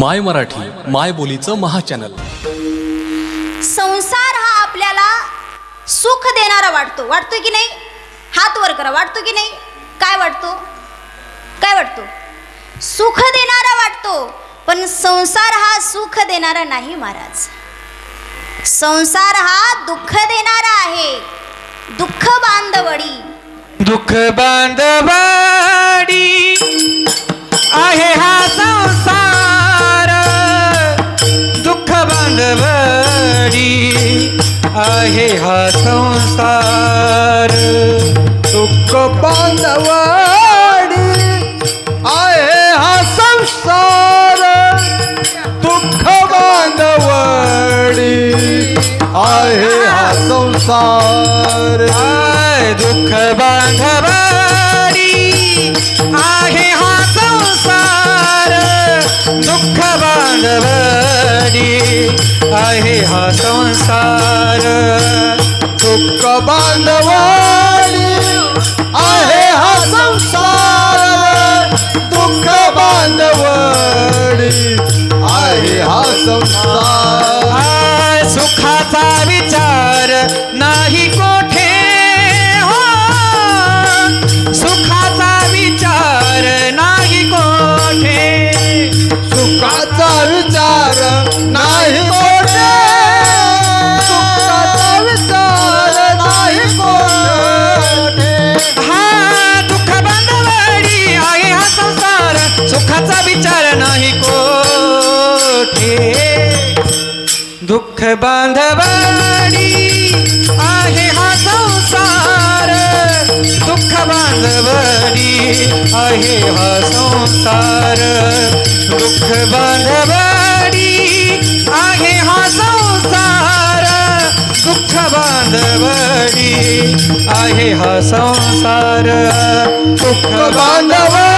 माय मराठी माय बोलीचं महाचॅनल. संसार हा आपल्याला सुख देणारा वाटतो. वाटतो की नाही? हात वर करा. वाटतो की नाही? काय वाटतो? काय वाटतो? सुख देणारा वाटतो. पण संसार हा सुख देणारा नाही महाराज. संसार हा दुःख देणारा आहे. दुःख बांधवडी. दुःख बांधवाडी आहे हा संसार. दुःख आहे हा संसार. दुःख बांधवाडी आहे हा संसार. दुःख बांधवाडी आहे हा संसार. आय दुःख बांधवा संसार दुःख बांधवाडी आहे हा संसार. दुःख बांधवाडी आहे हा संसार. सुखाचा विचार नाही कोण दुःख बांधवाडी आहे हा संसार दुःख बांधवाडी आहे हा संसार दुःख बांधवाडी आहे हा संसार दुःख बांधवाडी आहे हा संसार दुःख बांधवाडी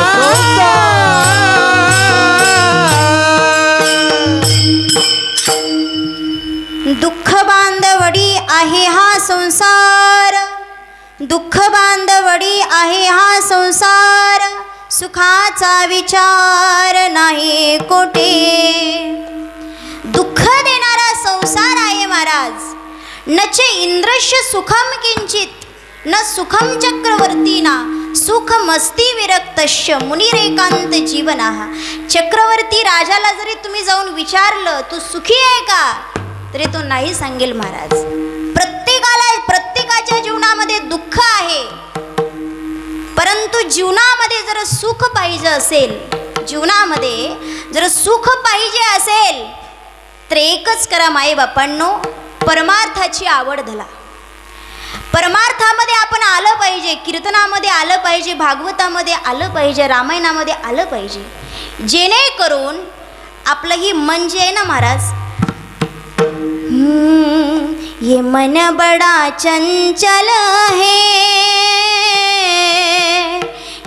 सुखाचा विचार नाही कोठे. दुःख देणारा संसार आहे महाराज. नचे इंद्रश्य सुखम किंचित न सुखम चक्रवर्तीना सुख मस्ती विरक्तश्य मुनिरेकांत जीवना. चक्रवर्ती राजाला जरी तुम्ही जाऊन विचारलं तू सुखी आहे का? तरी तो नाही सांगेल महाराज. प्रत्येकाला प्रत्येकाच्या जीवनामध्ये दुःख आहे. परंतु जीवनामध्ये जर सुख पाहिजे असेल जीवनामध्ये जर सुख पाहिजे असेल तर एकच करा माई बापांनो परमार्थाची आवड धला परमार्थामध्ये आपण आलं पाहिजे कीर्तनामध्ये आलं पाहिजे भागवतामध्ये आलं पाहिजे रामायणामध्ये आलं पाहिजे. जेणेकरून आपलं ही मन जे आहे ना महाराज ये मन बड़ा चंचल है।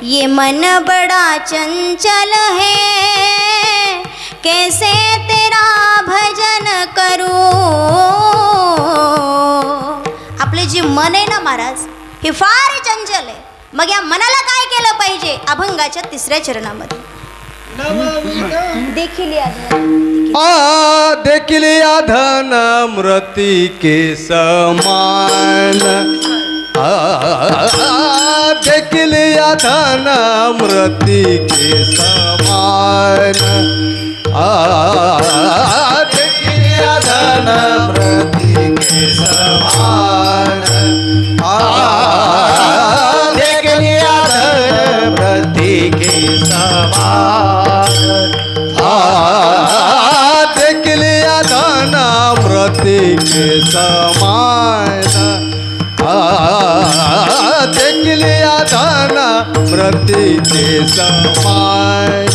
ये मन बड़ा चंचल है। कैसे तेरा भजन करूं? आपले जे मन आहे ना महाराज हे फार चंचल आहे. मग या मनाला काय केलं पाहिजे? अभंगाच्या तिसऱ्या चरणामध्ये. देखील आ देखील धन मृती के समान। आ देखील धन मृती के समान। आ देखील धन मृती के समान। आ देखील धन मृती के समान। मृति के समान आ देखलिया दाना मृति के समान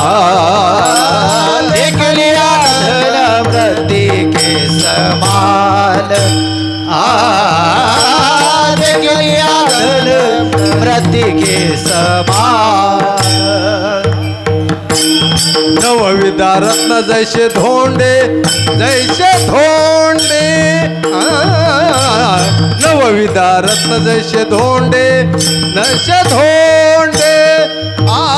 आ देखलिया दाना मृति के समान आ देखलिया दाना मृति के समान नवविधा रत्न जैसे धोंडे जैसे धोंडे. आ, नवविधा रत्न जैसे धोंडे नसे धोंडे. आ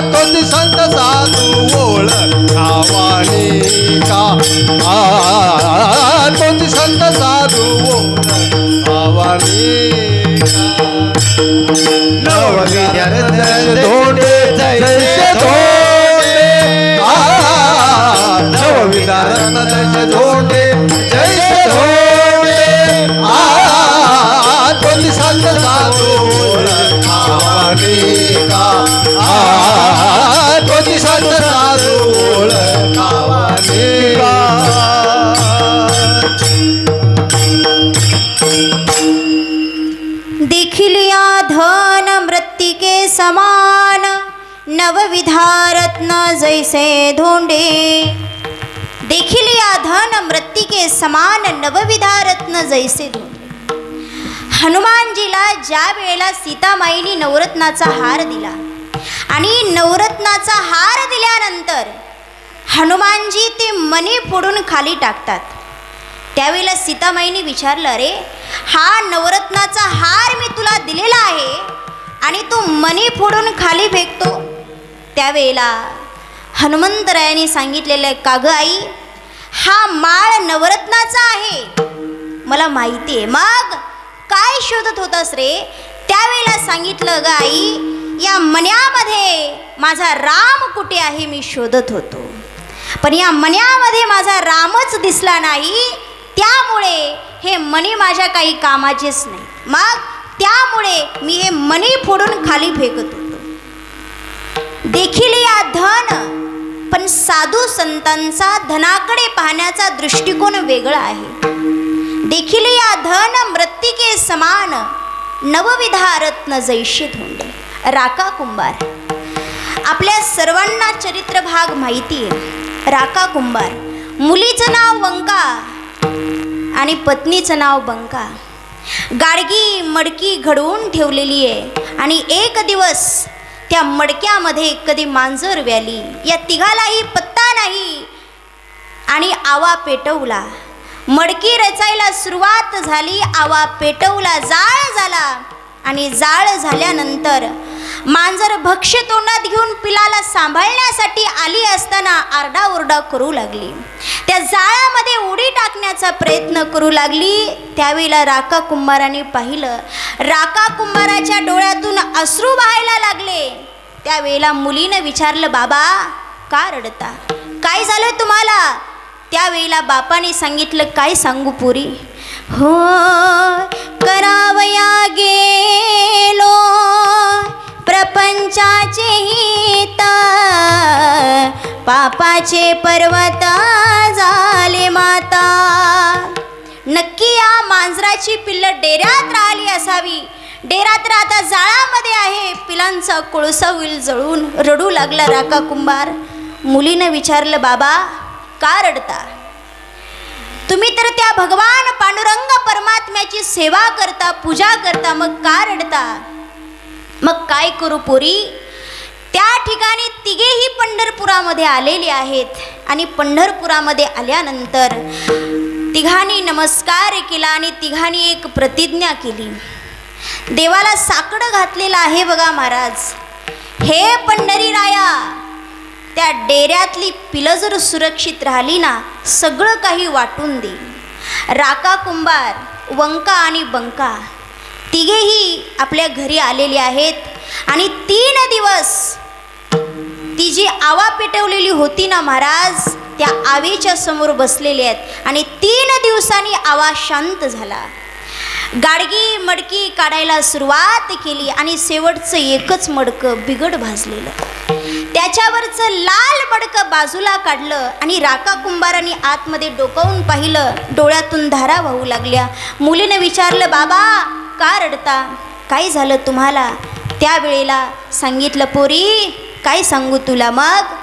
तोच संत साधू ओळखावानी का? आ तोच संत साधू ओळखावानी का? नवविद्या जैसे से धोंडे देखील या धन मृत्तिके समान नवविधा रत्न जैसे धोंडे हनुमानजीला ज्या वेळेला सीतामाईनी नवरत्नाचा हार दिला आणि नवरत्नाचा हार दिल्यानंतर हनुमानजी ते मणी फोडून खाली टाकतात. त्यावेळेला सीतामाईने विचारलं अरे हा नवरत्नाचा हार मी तुला दिलेला आहे आणि तू मणी फोडून खाली फेकतो. त्यावेळेला हनुमंतरायाने सांगितलेलं आहे काग आई हा माळ नवरत्नाचा आहे. मला माहिती आहे. मग काय शोधत होतास रे? त्यावेळेला सांगितलं ग आई या मन्यामध्ये माझा राम कुठे आहे मी शोधत होतो. पण या मन्यामध्ये माझा रामच दिसला नाही त्यामुळे हे मणी माझ्या काही कामाचेच नाही. मग त्यामुळे मी हे मणी फोडून खाली फेकत होतो. देखील या धन पण साधू संतांचा धनाकडे पाहण्याचा दृष्टिकोन वेगळा आहे. देखील या धन मृत्तिके समान नवविधा रत्न जैशी धोंडे राका कुंभार. आपल्या सर्वांना चरित्र भाग माहिती आहे. राका कुंभार. मुलीचं नाव वंका आणि पत्नीचं नाव बंका. गाडगी मडकी घडवून ठेवलेली आहे आणि एक दिवस त्या मडक्यामध्ये कधी मांजर व्याली या तिघालाही पत्ता नाही. आणि आवा पेटवला. मडकी रचायला सुरुवात झाली आवा पेटवला जाळ झाला. आणि जाळ झाल्यानंतर मांजर भक्ष्य तोंडात घेऊन पिलाला सांभाळण्यासाठी आली असताना आरडाओरडा करू लागली. त्या जाळ्यामध्ये उडी टाकण्याचा प्रयत्न करू लागली. त्यावेळेला राका कुंभाराने पाहिलं राका कुंभाराच्या डोळ्यातून अश्रू व्हायला लागले. त्यावेळेला मुलीनं विचारलं बाबा का रडता? काय झालं तुम्हाला? त्यावेळेला बापाने सांगितलं काय सांगू पुरी? हो करावया गेलो. प्रपंचाचे हित पापाचे पर्वत झाले माता. नक्की या मांजराची पिल्लं डेऱ्यात राहिली असावी. डेरा तर आता जाळामध्ये आहे. पिलांचा कोळसा होईल जळून रडू लागला राका कुंभार. मुलीनं विचारलं बाबा का रडता? तुम्ही तर त्या भगवान पांडुरंग परमात्म्याची सेवा करता पूजा करता मग का रडता? मग काय करू पोरी? त्या ठिकाणी तिघेही पंढरपुरामध्ये आलेले आहेत. आणि पंढरपुरामध्ये आल्यानंतर तिघांनी नमस्कार केला आणि तिघांनी एक प्रतिज्ञा केली. देवाला साकडं घातलेलं आहे बघा महाराज. हे पंढरी राया त्या डेऱ्यातली पिलं जर सुरक्षित राहिली ना सगळं काही वाटून दे. राका कुंभार वंका आणि बंका. तिघेही आपल्या घरी आलेले आहेत. आणि तीन दिवस ती जी आवा पेटवलेली होती ना महाराज त्या आवेच्या समोर बसलेले आहेत. आणि तीन दिवसांनी आवा शांत झाला. गाडगी मडकी काढायला सुरुवात केली आणि शेवटचं एकच मडकं बिघड भाजलेलं. त्याच्यावरचं लाल मडकं बाजूला काढलं आणि राका कुंभाराने आतमध्ये डोकावून पाहिलं. डोळ्यातून धारा वाहू लागल्या. मुलीनं विचारलं बाबा का रडता? काय झालं तुम्हाला? त्यावेळेला सांगितलं पोरी काय सांगू तुला मग?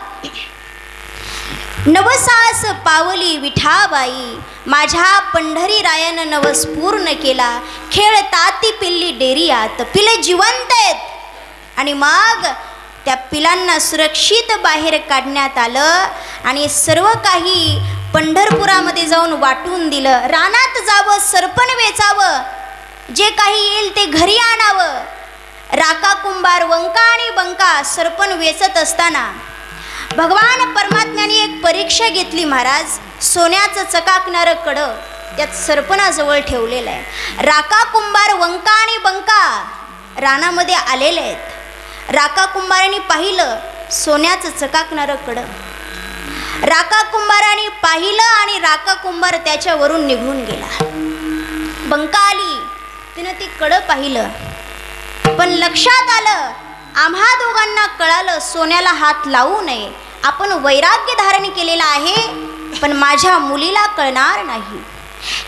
नवसास पावली विठाबाई माझ्या पंढरी रायानं नवस पूर्ण केला. खेळ ताती पिल्ली डेरियात पिले जिवंत आहेत आणि मग त्या पिलांना सुरक्षित बाहेर काढण्यात आलं आणि सर्व काही पंढरपुरामध्ये जाऊन वाटून दिलं. रानात जावं सरपण वेचावं. जे काही येईल ते घरी आणावं. राका कुंभार वंका आणि बंका सरपण वेचत असताना भगवान परमात्म्याने एक परीक्षा घेतली महाराज. सोन्याचं चकाकणारं कडं त्यात सरपणाजवळ ठेवलेलं आहे. राका कुंभार वंका आणि बंका रानामध्ये आलेले आहेत. राका कुंभाराने पाहिलं सोन्याचं चकाकणारं कडं. राका कुंभाराने पाहिलं आणि राका कुंभार त्याच्यावरून निघून गेला. बंका आली. तिनं ती कडं पाहिलं. पण लक्षात आलं आम्हा दोघांना कळालं सोन्याला हात लावू नये. आपण वैराग्य धारण केलेलं आहे पण माझ्या मुलीला कळणार नाही.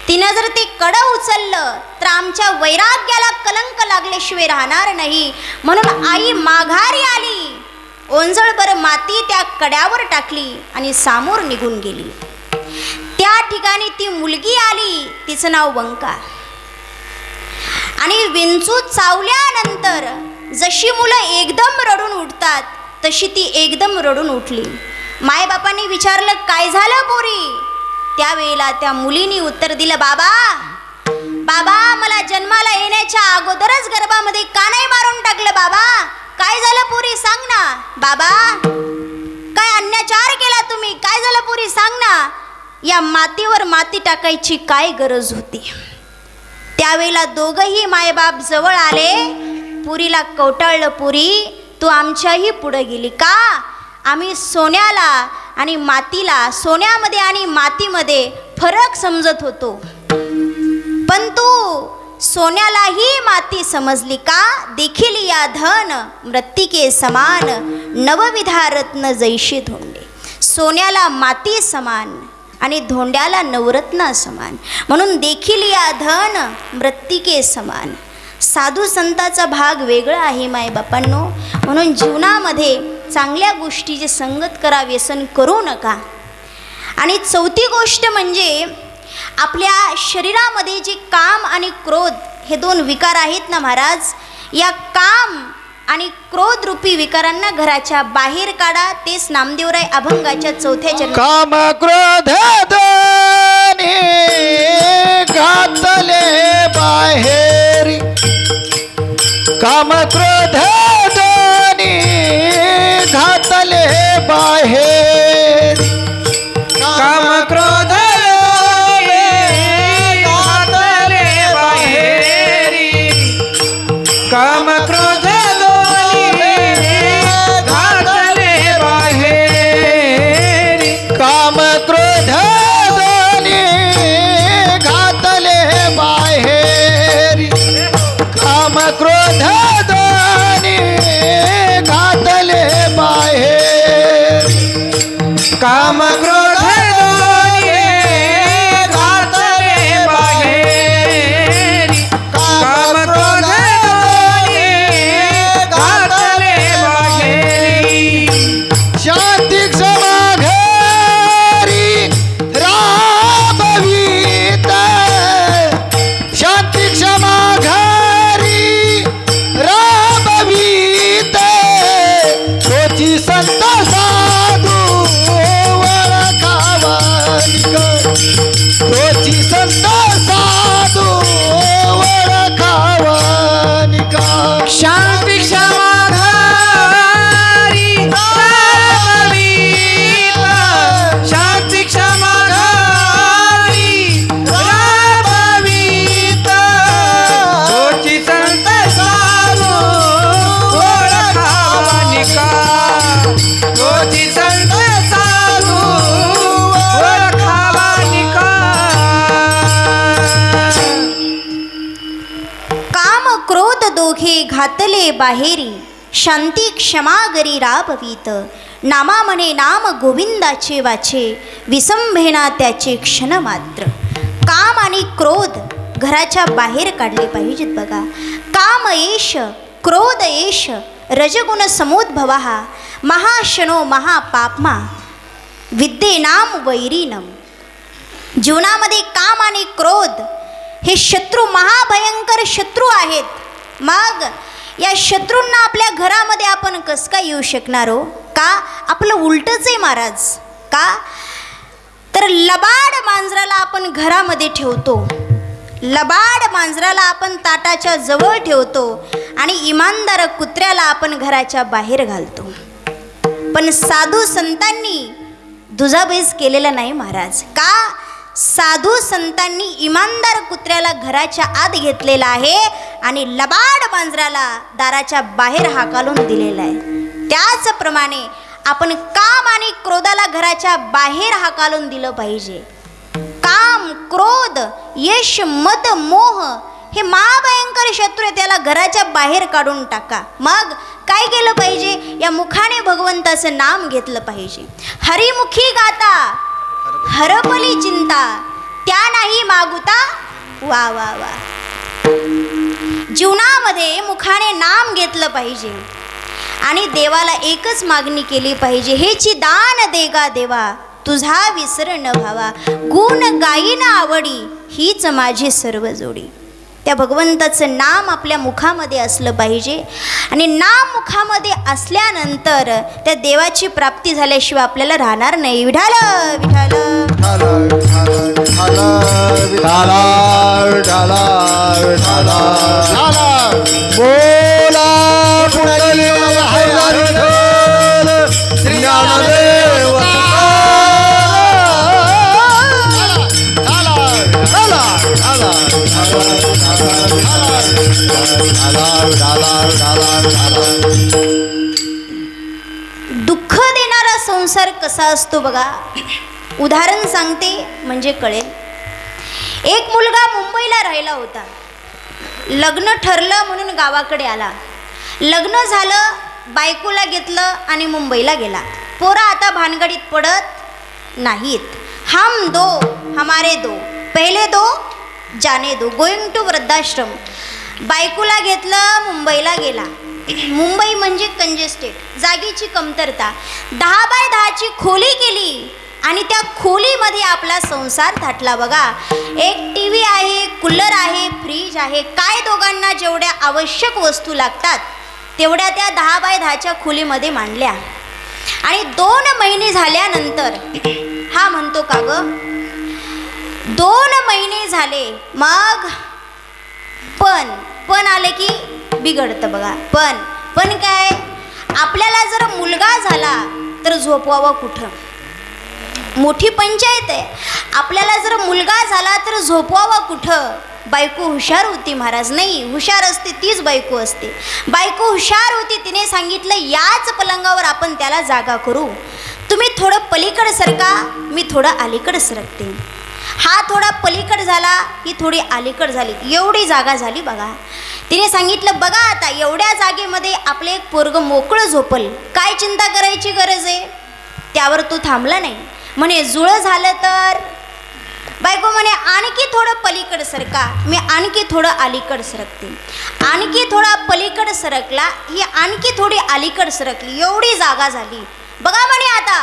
तिनं जर ते कडं उचललं तर आमच्या वैराग्याला कलंक लागल्याशिवाय राहणार नाही. म्हणून आई माघारी आली. ओंजळभर माती त्या कड्यावर टाकली आणि सामोर निघून गेली. त्या ठिकाणी ती मुलगी आली तिचं नाव वंका आणि विंचू चावल्यानंतर जशी मुलं एकदम रडून उठतात तशी ती एकदम रडून उठली. मायबापांनी विचारलं काय झालं पोरी? त्यावेळेला त्या मुलीने उत्तर दिलं बाबा बाबा मला जन्माला येण्याच्या अगोदरच गर्भामध्ये का नाही मारून टाकलं बाबा. काय झालं पोरी सांग ना. बाबा काय अन्याचार केला तुम्ही? काय झालं पुरी सांग ना. या मातीवर माती टाकायची काय गरज होती? त्यावेळेला दोघंही मायबाप जवळ आले. पुरीला कवटाळलं पुरी तू आमच्याही पुढं गेली का? आम्ही सोन्याला आणि मातीला सोन्यामध्ये आणि मातीमध्ये फरक समजत होतो. पण तू सोन्यालाही माती समजली का? देखील या धन मृत्तिके समान नवविधा रत्न जैशी धोंडे. सोन्याला माती समान आणि धोंड्याला नवरत्न समान. म्हणून देखील या धन मृत्तिके समान. साधू संताचा भाग वेगळा आहे मायबापांनो म्हणून जीवनामध्ये चांगल्या गोष्टीची संगत करा व्यसन करू नका. आणि चौथी गोष्ट म्हणजे आपल्या शरीरामध्ये जे काम आणि क्रोध हे दोन विकार आहेत ना महाराज? या काम आणि क्रोधरूपी विकारांना घराच्या बाहेर काढा तेच नामदेवराय अभंगाच्या चौथ्या जन्म काम क्रोध दोन्ही घातले बाहेरी. काम क्रोध घातले बाहेर. बाहेरी शांती क्षमागरी राबवीत. नामा म्हणे नाम गोविंदाचे वाचे विसंभेना त्याचे क्षण मात्र काम आणि क्रोध घराच्या बाहेर काढले पाहिजेत बघा. काम येश क्रोध येश रजगुण समोद्भवा महाशनो महापापमा विद्येनाम वैरीनम. जीवनामध्ये काम आणि क्रोध हे शत्रू महाभयंकर शत्रू आहेत. मग या शत्रूंना आपल्या घरामध्ये आपण कसं काय येऊ शकणार हो? का? आपलं उलटंच आहे महाराज. का? तर लबाड मांजराला आपण घरामध्ये ठेवतो. लबाड मांजराला आपण ताटाच्या जवळ ठेवतो आणि इमानदार कुत्र्याला आपण घराच्या बाहेर घालतो. पण साधू संतांनी दुजाबैस केलेला नाही महाराज. का? साधू संतांनी इमानदार कुत्र्याला घराच्या आत घेतलेला आहे आणि लबाड मांजराला दाराच्या बाहेर हाकालून दिलेला आहे. त्याचप्रमाणे आपण काम आणि क्रोधाला घराच्या बाहेर हाकालून दिलं पाहिजे. काम क्रोध यश मद मोह हे महाभयंकर शत्रू आहे त्याला घराच्या बाहेर काढून टाका. मग काय केलं पाहिजे? या मुखाने भगवंताचं नाम घेतलं पाहिजे. हरिमुखी गाता हरपली चिंता. त्या नाही मागुता. वा वा वा. जीवनामध्ये मुखाने नाम घेतलं पाहिजे. आणि देवाला एकच मागणी केली पाहिजे. हेची दान देगा देवा. तुझा विसर न व्हावा गुण गायी आवडी. हीच माझी सर्व जोडी. त्या भगवंताचं नाम आपल्या मुखामध्ये असलं पाहिजे. आणि नाम मुखामध्ये असल्यानंतर त्या देवाची प्राप्ती झाल्याशिवाय आपल्याला राहणार नाही. विठाल विठाल. बोला दुःख देणारा संसार कसा असतो बघा? उदाहरण सांगते म्हणजे कळेल. एक मुलगा मुंबईला राहिला होता. लग्न ठरलं म्हणून गावाकडे आला. लग्न झालं बायकोला घेतलं आणि मुंबईला गेला. पोरा आता भानगडीत पडत नाहीत. हम दो हमारे दो पहिले दो जाने दो. गोइंग टू वृद्धाश्रम. बायकोला घेतलं मुंबईला गेला. मुंबई म्हणजे कंजेस्टेड जागेची कमतरता. दहा बाय दहाची खोली केली आणि त्या खोलीमध्ये आपला संसार थाटला बघा. एक टी व्ही आहे कूलर आहे फ्रीज आहे. काय दोघांना जेवढ्या आवश्यक वस्तू लागतात तेवढ्या त्या दहा बाय दहाच्या खोलीमध्ये मांडल्या. आणि दोन महिने झाल्यानंतर हा म्हणतो का ग? दोन महिने झाले मग पण पण आले की बिघडतं बघा. पण पण काय? आपल्याला जर मुलगा झाला तर झोपवावं कुठं? मोठी पंचायत आहे. आपल्याला जर मुलगा झाला तर झोपवावा कुठं? बायको हुशार होती महाराज. नाही हुशार असते तीच बायको असते. बायको हुशार होती तिने सांगितलं याच पलंगावर आपण त्याला जागा करू. तुम्ही थोडं पलीकड सरका मी थोडं अलीकड सरकते. हा थोडा पलीकड झाला ही थोडी अलीकड झाली एवढी जागा झाली बघा. तिने सांगितलं बघा आता एवढ्या जागेमध्ये आपलं एक पोरग मोकळं झोपल काय चिंता करायची गरज आहे? त्यावर तो थांबला नाही. म्हणे जुळं झालं तर? बायको म्हणे आणखी थोडं पलीकड सरका मी आणखी थोडं अलीकड सरकते. आणखी थोडा पलीकड सरकला ही आणखी थोडी अलीकड सरकली एवढी जागा झाली. बघा म्हणे आता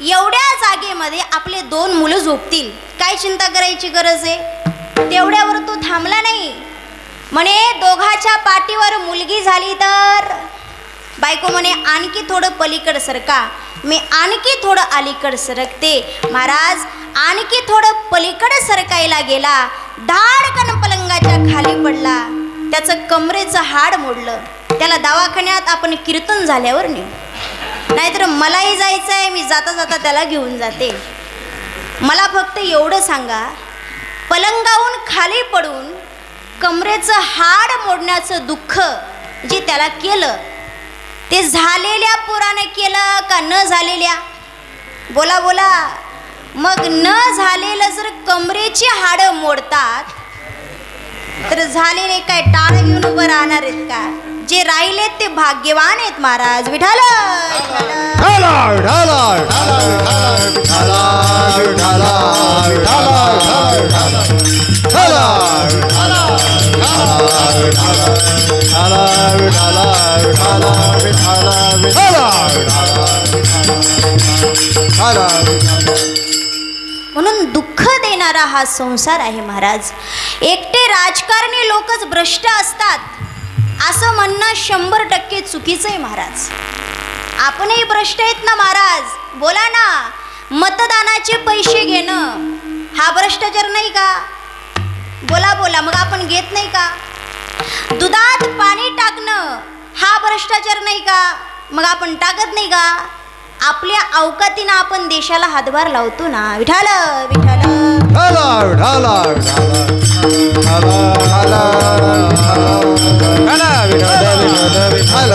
एवढ्या जागेमध्ये आपले दोन मुलं झोपतील. काय चिंता करायची गरज आहे? तेवढ्यावर तो थांबला नाही. म्हणे दोघाच्या पाठीवर मुलगी झाली तर? बायको म्हणे आणखी थोडं पलीकड सरका. मी आणखी थोडं अलीकड सरकते. महाराज आणखी थोडं पलीकड सरकायला गेला. धाडकन पलंगाच्या खाली पडला. त्याचं कमरेचं हाड मोडलं. त्याला दवाखान्यात आपण कीर्तन झाल्यावर नेऊ. नाहीतर मलाही जायचं आहे मी जाता जाता त्याला घेऊन जाते. मला फक्त एवढं सांगा पलंगाहून खाली पडून कमरेचं हाड मोडण्याचं दुःख जे त्याला केलं ते झालेल्या पोराने केलं का न झालेल्या? बोला बोला. मग न झालेलं जर कमरेची हाडं मोडतात तर झालेले काय टाळ घेऊन उभं राहणार आहेत का? जे राहिलेत ते भाग्यवान आहेत महाराज. विठाल म्हणून दुःख देणारा हा संसार आहे महाराज. एकटे राजकारणी लोकच भ्रष्ट असतात. असं म्हणणं शंभर टक्के चुकीचं आहे महाराज. आपणही भ्रष्ट आहेत ना महाराज? बोला ना. मतदानाचे पैसे घेणं हा भ्रष्टाचार नाही का? बोला बोला. मग आपण घेत नाही का? दुधात पाणी टाकणं हा भ्रष्टाचार नाही का? मग आपण टाकत नाही का? आपल्या अवकातीनं आपण देशाला हातभार लावतो ना. विठाल विठाल. ढाला ढाला ढाला ढाला विठाल विठाल विठाल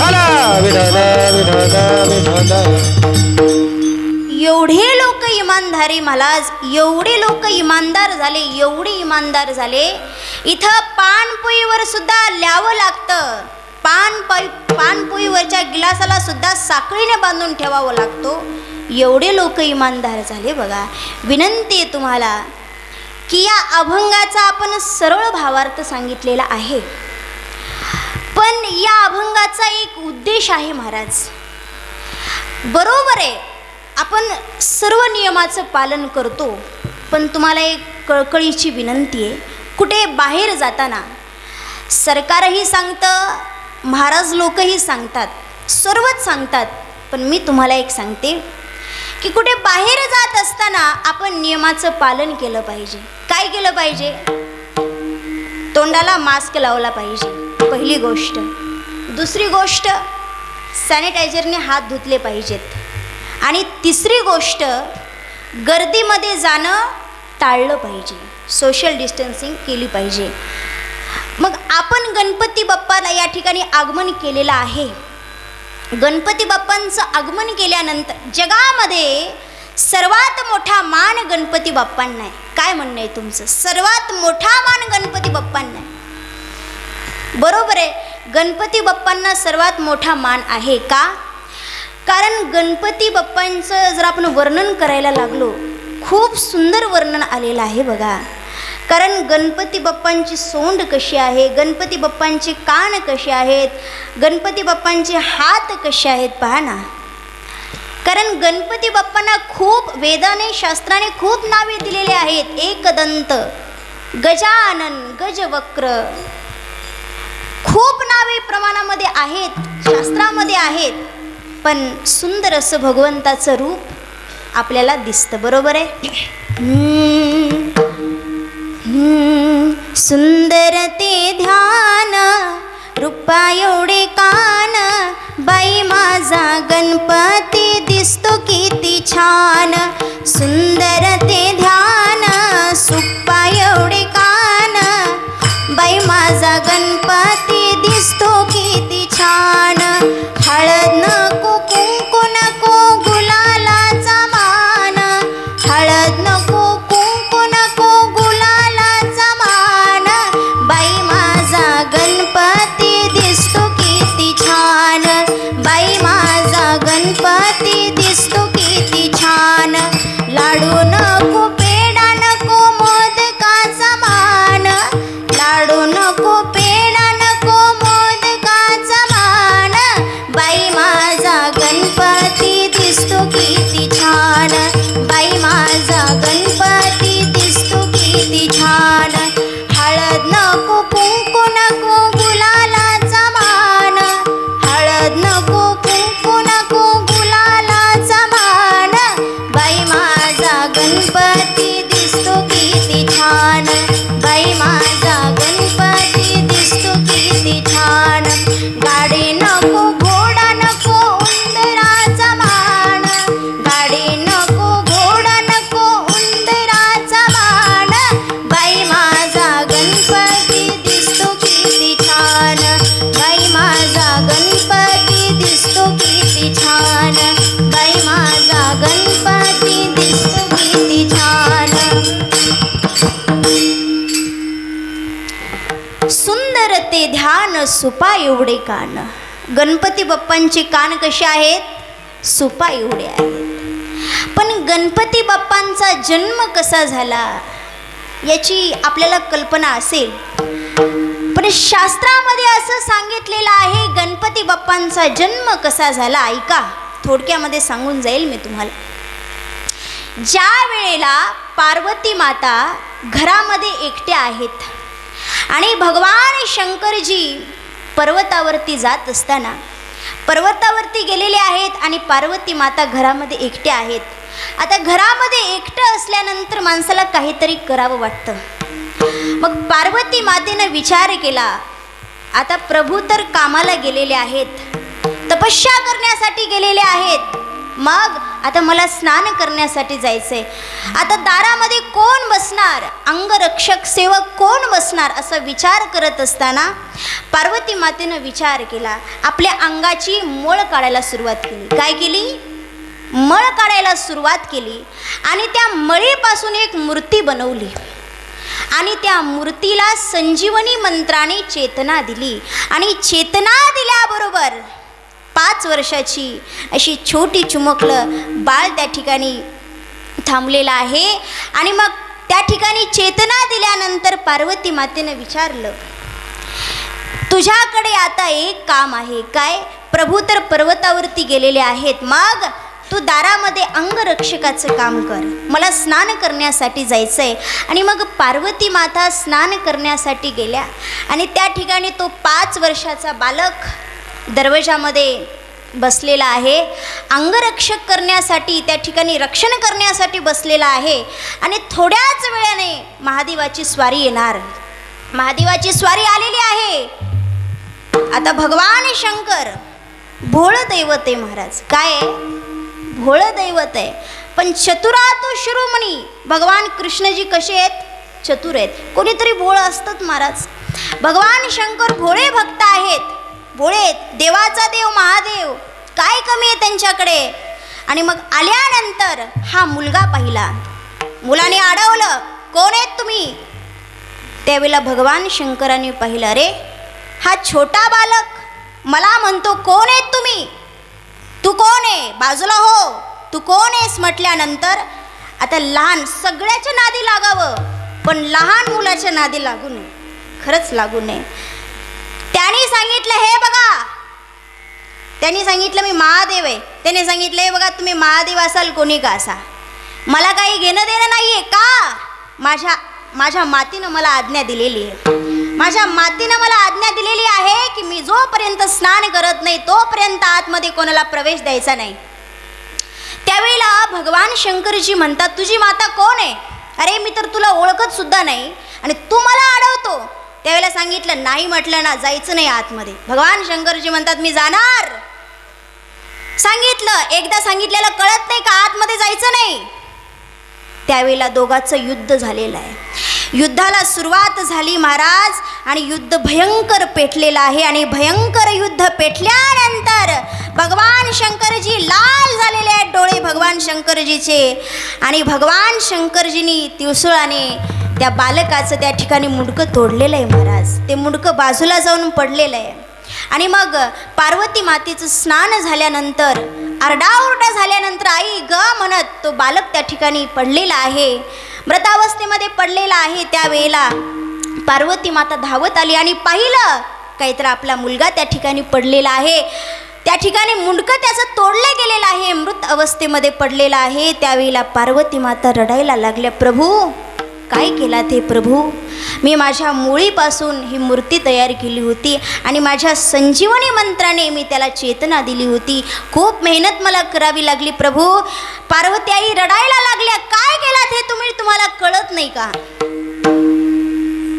हाला विठाल विठाल विठाल एवढे लोक इमानधारी महाराज एवढे लोक इमानदार झाले एवढे इमानदार झाले. इथं पानपोईवर सुद्धा ल्यावं लागतं. पान पाई पानपोईवरच्या गिलासाला सुद्धा साखळीने बांधून ठेवावं लागतो. एवढे लोक इमानदार झाले बघा. विनंती आहे तुम्हाला की या अभंगाचा आपण सरळ भावार्थ सांगितलेला आहे. पण या अभंगाचा एक उद्देश आहे महाराज. बरोबर आहे आपण सर्व नियमाचं पालन करतो पण तुम्हाला एक कळकळीची विनंती आहे कुठे बाहेर जाताना सरकारही सांगतं महाराज लोकही सांगतात सर्वच सांगतात पण मी तुम्हाला एक सांगते की कुठे बाहेर जात असताना आपण नियमाचं पालन केलं पाहिजे. काय केलं पाहिजे? तोंडाला मास्क लावला पाहिजे. पहिली गोष्ट. दुसरी गोष्ट सॅनिटायझरने हात धुतले पाहिजेत. आणि तिसरी गोष्ट गर्दीमध्ये जाणं टाळलं पाहिजे. सोशल डिस्टन्सिंग केली पाहिजे. मग आपण गणपती बाप्पाला या ठिकाणी आगमन केलेलं आहे. गणपती बाप्पांचं आगमन केल्यानंतर जगामध्ये सर्वात मोठा मान गणपती बाप्पांना आहे. काय म्हणणं आहे तुमचं? सर्वात मोठा मान गणपती बाप्पांना आहे. बरोबर आहे. गणपती बाप्पांना सर्वात मोठा मान आहे का? कारण गणपती बाप्पांचं जर आपण वर्णन करायला लागलो खूप सुंदर वर्णन आलेलं आहे बघा. कारण गणपती बाप्पांची सोंड कशी आहे? गणपती बाप्पांचे कान कसे आहेत? गणपती बाप्पांचे हात कसे आहेत पहा ना. कारण गणपती बाप्पांना खूप वेदाने शास्त्राने खूप नावे दिलेले आहेत. एकदंत गजानन गजवक्र खूप नावे प्रमाणामध्ये आहेत शास्त्रामध्ये आहेत पण सुंदर असं भगवंताचं रूप आपल्याला दिसतं बरोबर आहे? सुंदर ते ध्यान रूपा एवढे कान बाई माझा गणपती दिसतो किती छान. सुंदर ते ध्यान सुप्पा एवढे कान बाई माझा गणपती सुपा एवढे कान. गणपती बाप्पांचे कान कसे आहेत? सुपा एवढे आहेत. पण गणपती बाप्पांचा जन्म कसा झाला? याची आपल्याला कल्पना असेल. पण शास्त्रामध्ये असं सांगितलेलं आहे गणपती बाप्पांचा जन्म कसा झाला? ऐका थोडक्यामध्ये सांगून जाईल मी तुम्हाला. ज्या वेळेला पार्वती माता घरामध्ये एकट्या आहेत आणि भगवान शंकरजी पर्वतावरती जात असताना पर्वतावरती गेलेले आहेत आणि पार्वती माता घरामध्ये एकट्या आहेत. आता घरामध्ये एकटं असल्यानंतर माणसाला काहीतरी करावं वाटतं. मग पार्वती मातेनं विचार केला आता प्रभू तर कामाला गेलेले आहेत तपस्या करण्यासाठी गेलेले आहेत मग आता मला स्नान करण्यासाठी जायचंय. आता दारामध्ये कोण बसणार? अंगरक्षक सेवक कोण बसणार? असा विचार करत असताना पार्वती मातेनं विचार केला. आपल्या अंगाची मळ काढायला सुरुवात केली. काय केली? मळ काढायला सुरुवात केली आणि त्या मळीपासून एक मूर्ती बनवली. आणि त्या मूर्तीला संजीवनी मंत्राने चेतना दिली. आणि चेतना दिल्याबरोबर पाच वर्षाची अशी छोटी चुमकलं बाळ त्या ठिकाणी थांबलेलं आहे. आणि मग त्या ठिकाणी चेतना दिल्यानंतर पार्वती मातेनं विचारलं तुझ्याकडे आता एक काम आहे काय? प्रभू तर पर्वतावरती गेलेले आहेत. मग तू दारामध्ये अंगरक्षकाचं काम कर. मला स्नान करण्यासाठी जायचं आहे आणि मग पार्वती माता स्नान करण्यासाठी गेल्या. आणि त्या ठिकाणी तो पाच वर्षाचा बालक दरवाजामध्ये बसलेला आहे. अंगरक्षक करण्यासाठी त्या ठिकाणी रक्षण करण्यासाठी बसलेला आहे. आणि थोड्याच वेळाने महादेवाची स्वारी येणार. महादेवाची स्वारी आलेली आहे. आता भगवान शंकर भोळ दैवत आहे महाराज. काय भोळ दैवत आहे. पण चतुरातो शिरोमणी भगवान कृष्णजी कसे आहेत? चतुर आहेत. कोणीतरी भोळ असतात महाराज. भगवान शंकर भोळे भक्त आहेत. भोळे देवाचा देव महादेव काय कमी आहे त्यांच्याकडे? आणि मग आल्यानंतर हा मुलगा पाहिला. मुलाने अडवलं कोण आहेत तुम्ही? त्यावेळेला भगवान शंकराने पाहिलं अरे हा छोटा बालक मला म्हणतो कोण आहेत तुम्ही? तू कोण आहे? बाजूला हो. तू कोण आहेस? म्हटल्यानंतर आता लहान सगळ्याच्या नादी लागावं पण लहान मुलाच्या नादी लागू नये. खरंच लागू नये. त्यांनी सांगितलं हे बघा. त्यांनी सांगितलं मी महादेव आहे. त्याने सांगितलं हे बघा तुम्ही महादेव असाल कोणी का असा? मला काही घेणं देणं नाही आहे का? माझ्या माझ्या मातीनं मला आज्ञा दिलेली आहे. माझ्या मातीनं मला आज्ञा दिलेली आहे की मी जोपर्यंत स्नान करत नाही तोपर्यंत आतमध्ये कोणाला प्रवेश द्यायचा नाही. त्यावेळेला भगवान शंकरजी म्हणतात तुझी माता कोण आहे? अरे मी तर तुला ओळखत सुद्धा नाही आणि तू मला अडवतो त्यावेळेला सांगितलं नाही म्हटलं ना जायचं नाही आतमध्ये. भगवान शंकरजी म्हणतात मी जाणार. सांगितलं एकदा सांगितलेलं कळत नाही का आतमध्ये जायचं नाही? त्यावेळेला दोघांचं युद्ध झालेलं आहे. युद्धाला सुरुवात झाली महाराज. आणि युद्ध भयंकर पेटलेलं आहे. आणि भयंकर युद्ध पेटल्यानंतर भगवान शंकरजी लाल झालेले आहेत डोळे भगवान शंकरजीचे. आणि भगवान शंकरजीनी तिवसुळाने त्या बालकाचं त्या ठिकाणी मुंडकं तोडलेलं आहे महाराज. ते मुंडकं बाजूला जाऊन पडलेलं आहे. आणि मग पार्वती मातेचं स्नान झाल्यानंतर आरडाओरडा झाल्यानंतर आई ग म्हणत तो बालक त्या ठिकाणी पडलेला आहे. मृतावस्थेमध्ये पडलेला आहे त्यावेळेला. पार्वती माता धावत आली आणि पाहिलं काहीतरी आपला मुलगा त्या ठिकाणी पडलेला आहे. त्या ठिकाणी मुंडकं त्याचं तोडलं गेलेलं आहे. मृत अवस्थेमध्ये पडलेलं आहे. त्यावेळेला पार्वती माता रडायला लागल्या प्रभू काय केला ते प्रभू? मी माझ्या मुळीपासून ही मूर्ती तयार केली होती आणि माझ्या संजीवनी मंत्राने मी त्याला चेतना दिली होती. खूप मेहनत मला करावी लागली प्रभू. पार्वती आई रडायला लागल्या. काय केलात हे तुम्ही? तुम्हाला कळत नाही का?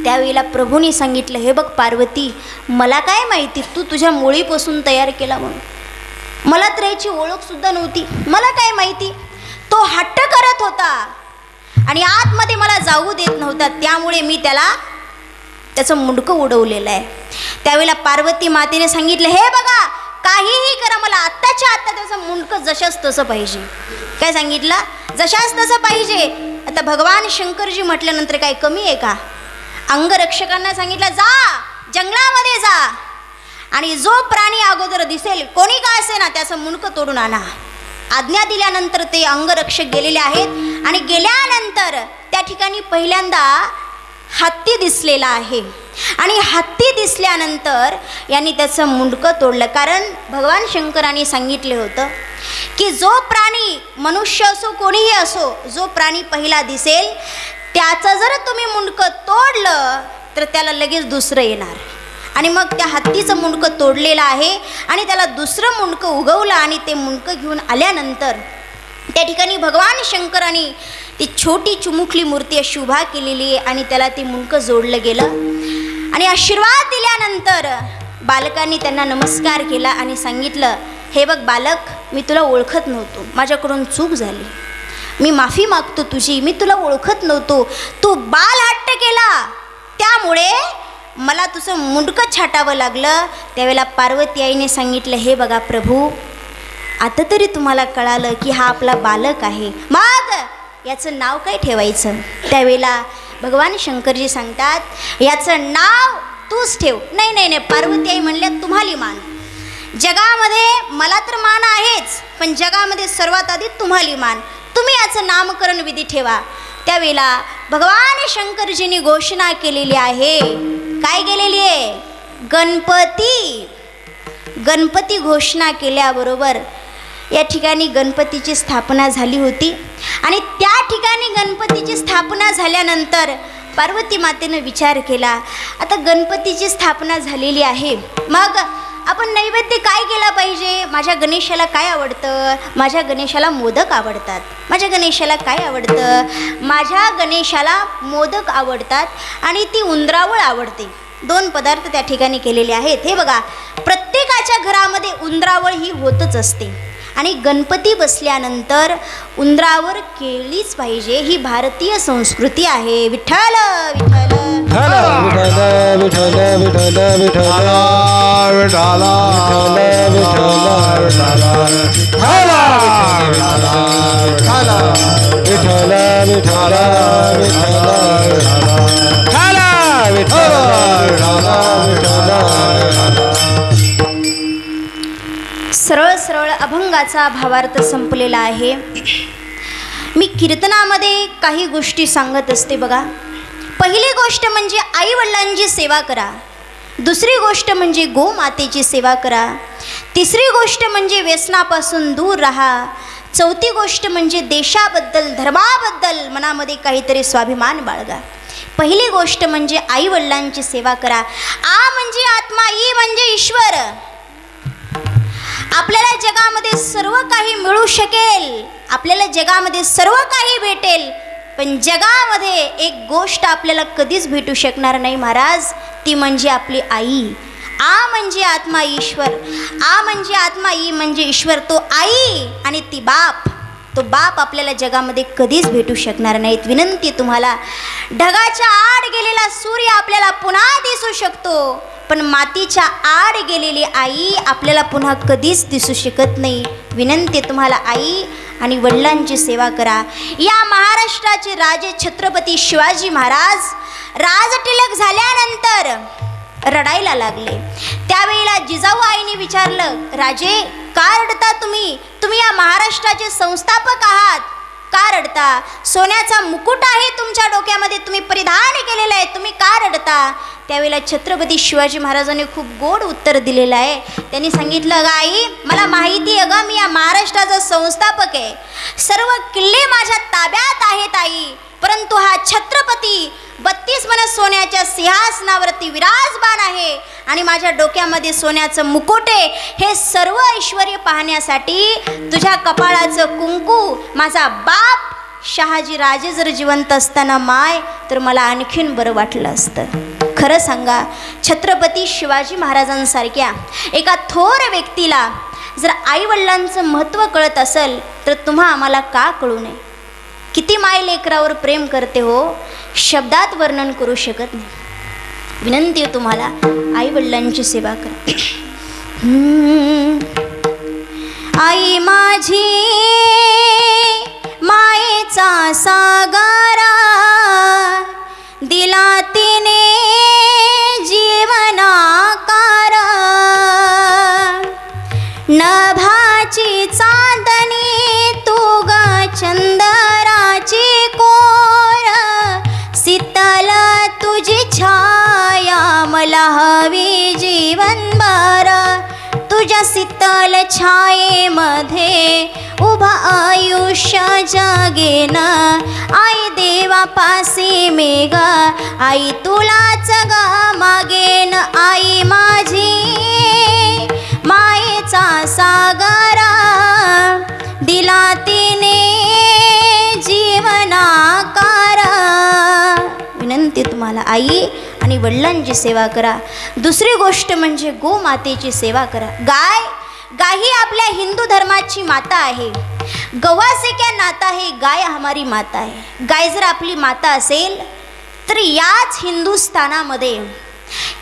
त्यावेळेला प्रभूने सांगितलं हे बघ पार्वती मला काय माहिती? तू तुझ्या मुळीपासून तयार केला म्हणून. मला तर याची ओळखसुद्धा नव्हती. मला काय माहिती? तो हट्ट करत होता. आणि आतमध्ये मला जाऊ देत नव्हता. त्यामुळे मी त्याला त्याचं मुंडकं उडवलेलं आहे. त्यावेळेला पार्वती मातेने सांगितलं हे बघा काहीही करा मला आत्ताच्या आत्ता त्याचं मुंडकं जशाच तसं पाहिजे. काय सांगितलं? जशाच तसं पाहिजे. आता भगवान शंकरजी म्हटल्यानंतर काय कमी आहे का? अंगरक्षकांना सांगितलं जा जंगलामध्ये जा. आणि जो प्राणी अगोदर दिसेल कोणी का असे ना त्याचं मुंडकं तोडून आणा. आज्ञा दिल्यानंतर ते अंगरक्षक गेलेले आहेत. आणि गेल्यानंतर त्या ठिकाणी पहिल्यांदा हत्ती दिसलेला आहे. आणि हत्ती दिसल्यानंतर यांनी त्याचं मुंडकं तोडलं. कारण भगवान शंकरांनी सांगितले होतं की जो प्राणी मनुष्य असो कोणीही असो जो प्राणी पहिला दिसेल त्याचं जर तुम्ही मुंडकं तोडलं तर त्याला लगेच दुसरं येणार. आणि मग त्या हत्तीचं मुंडकं तोडलेलं आहे आणि त्याला दुसरं मुंडकं उगवलं आणि ते मुंडकं घेऊन आल्यानंतर त्या ठिकाणी भगवान शंकरांनी ती छोटी चुमुकली मूर्ती अशी उभा केलेली आहे आणि त्याला ते मुंडकं जोडलं गेलं. आणि आशीर्वाद दिल्यानंतर बालकांनी त्यांना नमस्कार केला आणि सांगितलं हे बघ बालक मी तुला ओळखत नव्हतो. माझ्याकडून चूक झाली. मी माफी मागतो तुझी. मी तुला ओळखत नव्हतो. तू बाल हट्ट केला. त्यामुळे मला तुझं मुंडकं छाटावं लागलं. त्यावेळेला पार्वती आईने सांगितलं हे बघा प्रभू आता तरी तुम्हाला कळालं की हा आपला बालक आहे. मग! याचं नाव काय ठेवायचं? त्यावेळेला भगवान शंकरजी सांगतात याचं नाव तूच ठेव. नाही नाही नाही पार्वती आई म्हणल्या तुम्हाला मान. जगामध्ये मला तर मान आहेच पण जगामध्ये सर्वात आधी तुम्हाला मान. तुम्ही याचं नामकरण विधी ठेवा. त्यावेळेला भगवान शंकरजींनी घोषणा केलेली आहे. काय केलेली आहे? गणपती. गणपती घोषणा केल्याबरोबर या ठिकाणी गणपतीची स्थापना झाली होती. आणि त्या ठिकाणी गणपतीची स्थापना झाल्यानंतर पार्वती मातेनं विचार केला आता गणपतीची स्थापना झालेली आहे. मग आपण नैवेद्य काय केला पाहिजे? माझ्या गणेशाला काय आवडतं? माझ्या गणेशाला मोदक आवडतात. माझ्या गणेशाला काय आवडतं? माझ्या गणेशाला मोदक आवडतात आणि ती उंदरावळ आवडते. दोन पदार्थ त्या ठिकाणी केलेले आहेत. हे बघा प्रत्येकाच्या घरामध्ये उंदरावळ ही होतच असते. आणि गणपती बसल्यानंतर उंदरावर केळीच पाहिजे ही भारतीय संस्कृती आहे. विठ्ठल विठ्ठल. विठ्ठल विठ्ठल विठ्ठल विठ्ठल विठ्ठल. विठ्ठल अभंगाचा भावार्थ संपलेला आहे. मी कीर्तनामध्ये काही गोष्टी सांगत असते बघा. पहिली गोष्ट म्हणजे आईवडिलांची सेवा करा. दुसरी गोष्ट म्हणजे गोमातेची सेवा करा. तिसरी गोष्ट म्हणजे व्यसनापासून दूर राहा. चौथी गोष्ट म्हणजे देशाबद्दल धर्माबद्दल मनामध्ये काहीतरी स्वाभिमान बाळगा. पहिली गोष्ट म्हणजे आईवडिलांची सेवा करा. आ म्हणजे आत्मा ई म्हणजे ईश्वर. आपल्याला जगामध्ये सर्व काही मिळू शकेल. आपल्याला जगामध्ये सर्व काही भेटेल. पण जगामध्ये एक गोष्ट आपल्याला कधीच भेटू शकणार नाही महाराज. ती म्हणजे आपली आई. आ म्हणजे आत्मा ईश्वर. आ म्हणजे आत्मा ई म्हणजे ईश्वर. तो आई आणि ती बाप. तो बाप आपल्याला जगामध्ये कधीच भेटू शकणार नाहीत. विनंती तुम्हाला ढगाच्या आड गेलेला सूर्य आपल्याला पुन्हा दिसू शकतो. पण मातीच्या आड गेलेली आई आपल्याला पुन्हा कधीच दिसू शकत नाही. विनंती तुम्हाला आई आणि वडिलांची सेवा करा. या महाराष्ट्राचे राजे छत्रपती शिवाजी महाराज राजटिलक झाल्यानंतर रडायला लागले. त्यावेळेला जिजाऊ आईने विचारलं राजे का रडता तुम्ही? तुम्ही या महाराष्ट्राचे संस्थापक आहात. का रडता सोन्याचा मुकुट आहे तुमच्या डोक्यामध्ये तुम्ही परिधान केलेलं आहे. तुम्ही का रडता त्यावेळेला छत्रपती शिवाजी महाराजांनी खूप गोड उत्तर दिलेलं आहे. त्यांनी सांगितलं ग आई मला माहिती आहे ग मी या महाराष्ट्राचा संस्थापक आहे. सर्व किल्ले माझ्या ताब्यात आहेत आई. परंतु हा छत्रपती बत्तीस मन सोन्याच्या सिंहासनावरती विराजमान आहे. आणि माझ्या डोक्यामध्ये सोन्याचं मुकुटे हे सर्व ऐश्वर पाहण्यासाठी तुझ्या कपाळाचं कुंकू माझा बाप शहाजी राजे जर जिवंत असताना माय तर मला आणखीन बरं वाटलं असतं. खरं सांगा छत्रपती शिवाजी महाराजांसारख्या एका थोर व्यक्तीला जर आईवडिलांचं महत्त्व कळत असेल तर तुम्हा आम्हाला का कळू नये? किती माय लेकरावर प्रेम करते हो? शब्दात वर्णन करू शकत नाही. विनंती आहे तुम्हाला आई वडिलांची सेवा करा. आई माझी मायेचा सागारा दिला तिने जीवना हवी जीवन बारा तुझ्या शीतल छायेमध्ये उभा आयुष्य जगेन. आई देवा पासी मी आई तुलाच ग मागेन. आई माझी मायेचा सागरा दिला तिने जीवनाकारा. विनंती तुम्हाला आई आणि वडिलांची सेवा करा. दुसरी गोष्ट म्हणजे गोमातेची सेवा करा. गाय गाय ही आपल्या हिंदू धर्माची माता आहे. गव्हाचे क्या नाता आहे गाय हमारी माता आहे गाय जर आपली माता असेल तर याच हिंदुस्थानामध्ये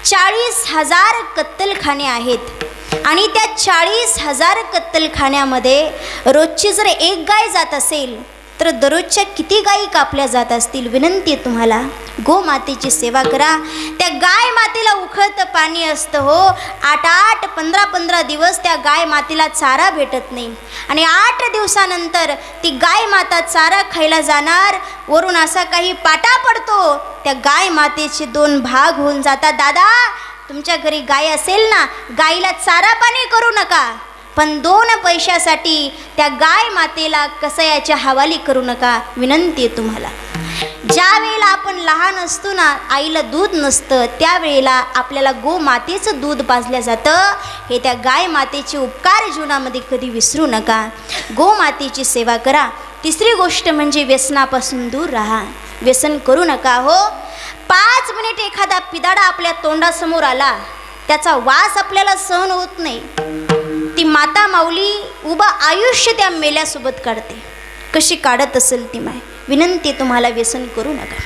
चाळीस हजार कत्तलखाने आहेत. आणि त्या चाळीस हजार कत्तलखान्यामध्ये रोजची जर एक गाय जात असेल तर दररोजच्या किती गायी कापल्या जात असतील? विनंती आहे तुम्हाला. गोमातेची सेवा करा. त्या गाय मातेला उखळत पाणी असतं हो. आठ आठ पंधरा पंधरा दिवस त्या गाय मातेला चारा भेटत नाही. आणि आठ दिवसानंतर ती गाय माता चारा खायला जाणार. वरून असा काही पाटा पडतो. त्या गाय मातेचे दोन भाग होऊन जातात. दादा तुमच्या घरी गाय असेल ना गाईला चारा पाणी करू नका. पण दोन पैशासाठी त्या गाय मातेला कसयाच्या हवाली करू नका. विनंती आहे तुम्हाला. ज्या वेळेला आपण लहान असतो ना आईला दूध नसतं त्यावेळेला आपल्याला गोमातेचं दूध पाजलं जातं. हे त्या गाय मातेचे उपकार जीवनामध्ये कधी विसरू नका. गोमातेची सेवा करा. तिसरी गोष्ट म्हणजे व्यसनापासून दूर राहा. व्यसन करू नका हो. पाच मिनिट एखादा पिदाडा आपल्या तोंडासमोर आला त्याचा वास आपल्याला सहन होत नाही. ती माता माऊली उभं आयुष्य त्या मेल्यासोबत काढते. कशी काढत असेल ती माय? विनंती तुम्हाला व्यसन करू नका.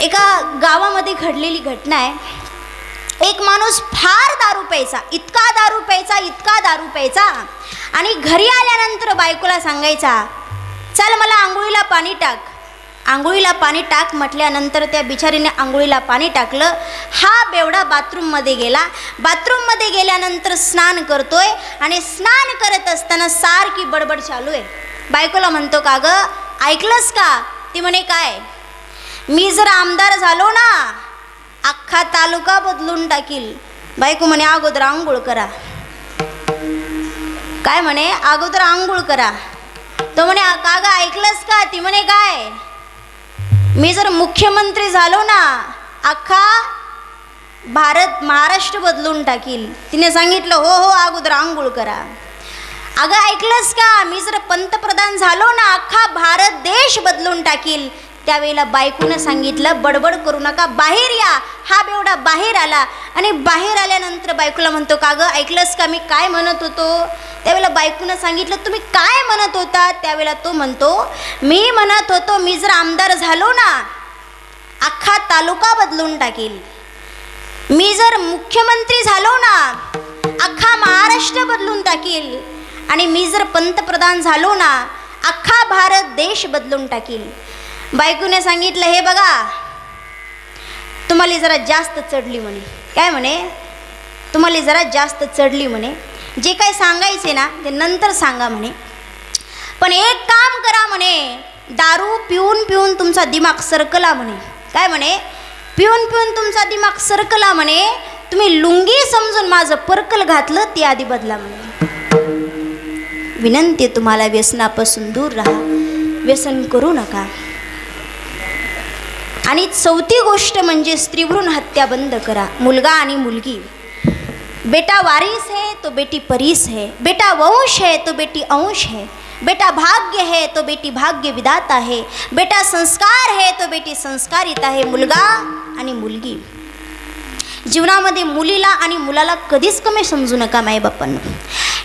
एका गावामध्ये घडलेली घटना आहे. एक माणूस फार दारू प्यायचा इतका दारू प्यायचा इतका दारू प्यायचा आणि घरी आल्यानंतर बायकोला सांगायचा चल मला आंघोळीला पाणी टाक. आंघोळीला पाणी टाक म्हटल्यानंतर त्या बिचारीने आंघोळीला पाणी टाकलं. हा बेवडा बाथरूममध्ये गेला. बाथरूममध्ये गेल्यानंतर स्नान करतोय आणि स्नान करत असताना सारखी बडबड चालू आहे. बायकोला म्हणतो का गं ऐकलंस का? ती म्हणे काय? मी जर आमदार झालो ना अख्खा तालुका बदलून टाकील. बायको म्हणे अगोदर आंघोळ करा. काय म्हणे? अगोदर आंघोळ करा. तो म्हणे का गं ऐकलंस का? ती म्हणे काय? मी जर मुख्यमंत्री झालो ना अख्खा भारत महाराष्ट्र बदलून टाकील. तिने सांगितलं हो हो अगोदर आंघोळ करा. अगं ऐकलंस का? मी जर पंतप्रधान झालो ना अख्खा भारत देश बदलून टाकील. त्यावेळेला बायकोनं सांगितलं बडबड करू नका बाहेर या. हा बेवडा बाहेर आला आणि बाहेर आल्यानंतर बायकोला म्हणतो का गं ऐकलंस का मी काय म्हणत होतो? त्यावेळेला बायकोनं सांगितलं तुम्ही काय म्हणत होता? त्यावेळेला तो म्हणतो मी म्हणत होतो मी जर आमदार झालो ना अख्खा तालुका बदलून टाकेल. मी जर मुख्यमंत्री झालो ना अख्खा महाराष्ट्र बदलून टाकील. आणि मी जर पंतप्रधान झालो ना अख्खा भारत देश बदलून टाकील. बायकोने सांगितलं हे बघा तुम्हाला जरा जास्त चढली म्हणे. काय म्हणे? तुम्हाला जरा जास्त चढली म्हणे. जे काय सांगायचे ना ते नंतर सांगा म्हणे. पण एक काम करा म्हणे दारू पिऊन पिऊन तुमचा दिमाग सरकला म्हणे. काय म्हणे? पिऊन पिऊन तुमचा दिमाग सरकला म्हणे. तुम्ही लुंगी समजून माझं पर्कल घातलं ते आधी बदला म्हणे. विनंती तुम्हाला व्यसनापासून दूर राहा. व्यसन करू नका. आणि चौथी गोष्ट म्हणजे स्त्रीभ्रूण हत्या बंद करा. मुलगा आणि मुलगी. बेटा वारिस है तो बेटी परीस है. बेटा वंश है तो बेटी अंश है. बेटा भाग्य है तो बेटी भाग्य विदाता है. बेटा संस्कार है तो बेटी संस्कारित आहे मुलगा आणि मुलगी. जीवनामध्ये मुलीला आणि मुलाला कधीच कमी समजू नका माईबापांनो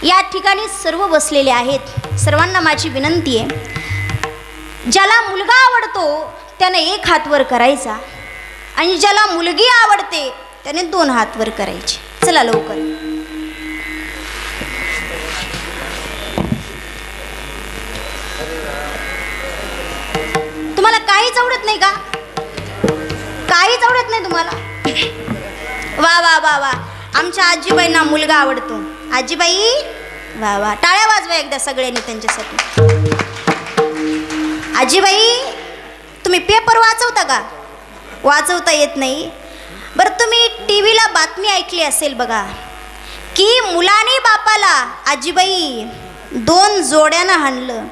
या ठिकाणी सर्व बसलेले आहेत. सर्वांना माझी विनंती आहे. ज्याला मुलगा आवडतो त्याने एक हात वर करायचा आणि ज्याला मुलगी आवडते त्याने दोन हात वर करायचे. चला लवकर. तुम्हाला काहीच आवडत नाही का? काहीच आवडत नाही तुम्हाला? वा वा वा वा. आमच्या आजीबाईंना मुलगा आवडतो. आजीबाई वा वा. टाळ्या वाजवा एकदा सगळ्यांनी त्यांच्यासाठी. आजीबाई तुम्ही पेपर वाचवता का? वाचवता येत नाही. बरं तुम्ही टी व्हीला बातमी ऐकली असेल बघा. की मुलाने बापाला आजीबाई दोन जोड्यानं हाणलं.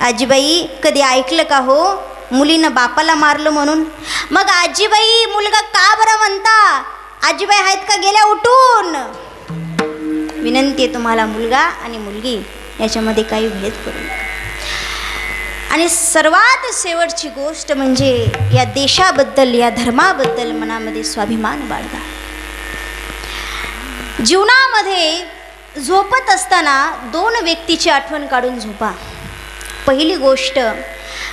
आजीबाई कधी ऐकलं का हो? मुलीनं बापाला मारलं म्हणून. मग आजीबाई मुलगा का बरं म्हणता? आजीबाई आहेत का गेल्या उठून? विनंती आहे तुम्हाला मुलगा आणि मुलगी याच्यामध्ये काही भेद करू नका. आणि सर्वात शेवटची गोष्ट म्हणजे या देशाबद्दल या धर्माबद्दल मनामध्ये स्वाभिमान बाळगा. जीवनामध्ये झोपत असताना दोन व्यक्तीची आठवण काढून झोपा. पहिली गोष्ट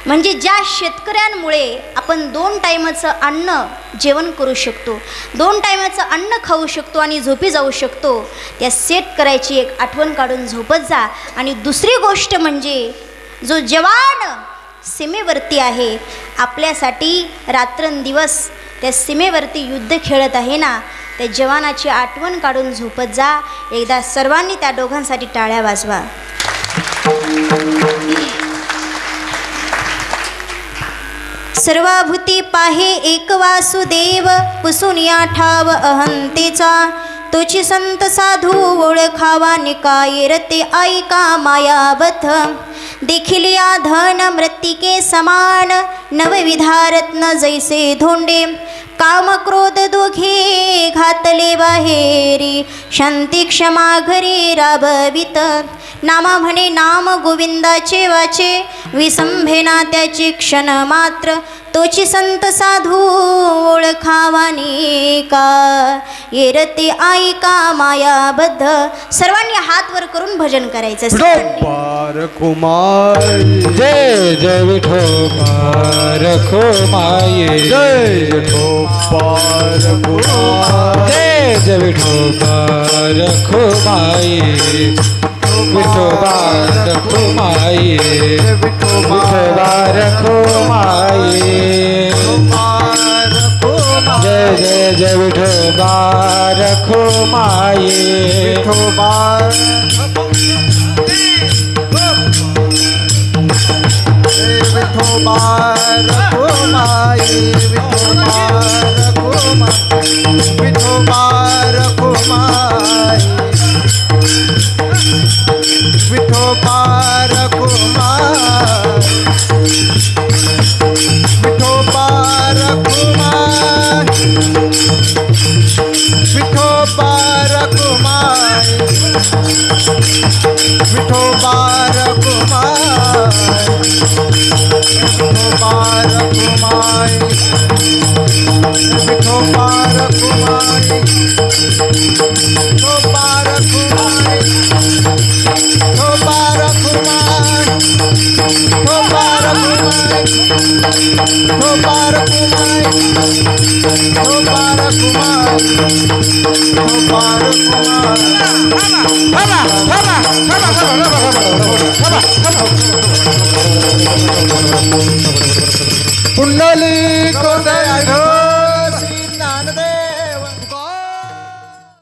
म्हणजे ज्या शेतकऱ्यांमुळे आपण दोन टायमाचं अन्न जेवण करू शकतो दोन टायमाचं अन्न खाऊ शकतो आणि झोपी जाऊ शकतो त्या शेतकऱ्याची एक आठवण काढून झोपत जा. आणि दुसरी गोष्ट म्हणजे जो जवान सीमेवरती आहे आपल्यासाठी रात्रंदिवस त्या सीमेवरती युद्ध खेळत आहे ना त्या जवानाची आठवण काढून झोपत जा. एकदा सर्वांनी त्या दोघांसाठी टाळ्या वाजवा. सर्वाभूती पाहे एक वासुदेव पुसून या ठाव अहंतेचा. तोची संत साधू ओळखावा निकाय रते ऐका मायाबथ देखील या धन मृत्तिके समान नवविधारत्न जैसे धोंडे काम क्रोध दोघे घातले बाहेरी. शांती क्षमा घरी राबवित. नामा म्हणे नाम गोविंदाचे वाचे. विसंभेना त्याची क्षण मात्र. तोची संत साधू ओळखावानी का येरते ऐका मायाबद्ध. सर्वांनी हात वर करून भजन करायचं. कुमार. जय जय विठोबा रखो माये जय कुमार जय जय विठोबा रखुमाई विठोबा रखुमाई विठोबा रखुमाई जय जय जय विठोबा रखुमाई विठोबा विठोबार कुमार विठोबार कुमार विठोबार कुमार विठोबार कुमार विठोबार कुमार कुंडली कोदया